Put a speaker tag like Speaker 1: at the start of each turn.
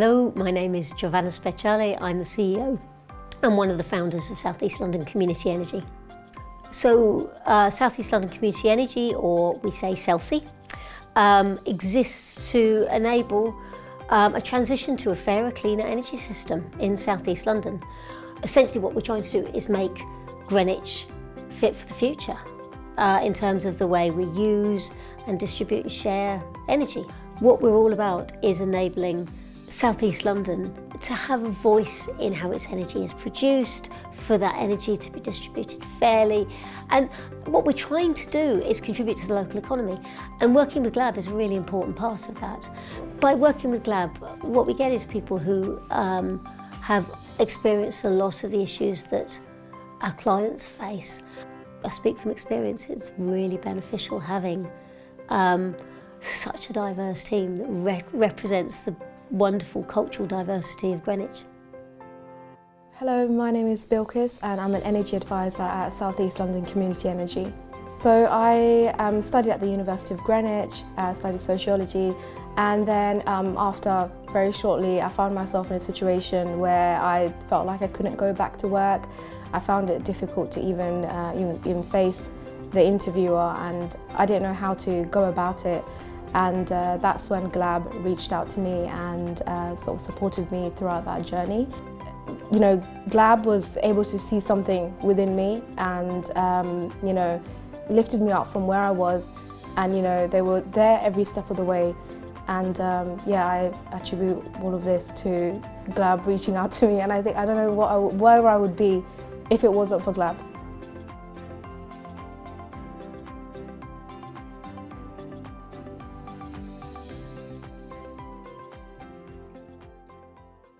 Speaker 1: Hello, my name is Giovanna Speciale. I'm the CEO and one of the founders of Southeast London Community Energy. So uh, South East London Community Energy, or we say SELCE, um, exists to enable um, a transition to a fairer, cleaner energy system in Southeast London. Essentially what we're trying to do is make Greenwich fit for the future uh, in terms of the way we use and distribute and share energy. What we're all about is enabling South East London to have a voice in how its energy is produced, for that energy to be distributed fairly. And what we're trying to do is contribute to the local economy. And working with GLAB is a really important part of that. By working with GLAB, what we get is people who um, have experienced a lot of the issues that our clients face. I speak from experience, it's really beneficial having um, such a diverse team that re represents the wonderful cultural diversity of Greenwich.
Speaker 2: Hello, my name is Bilkis and I'm an energy advisor at South East London Community Energy. So I um, studied at the University of Greenwich, uh, studied sociology and then um, after very shortly I found myself in a situation where I felt like I couldn't go back to work. I found it difficult to even, uh, even, even face the interviewer and I didn't know how to go about it and uh, that's when GLAB reached out to me and uh, sort of supported me throughout that journey. You know, GLAB was able to see something within me and, um, you know, lifted me up from where I was and, you know, they were there every step of the way and um, yeah, I attribute all of this to GLAB reaching out to me and I think, I don't know what I, where I would be if it wasn't for GLAB.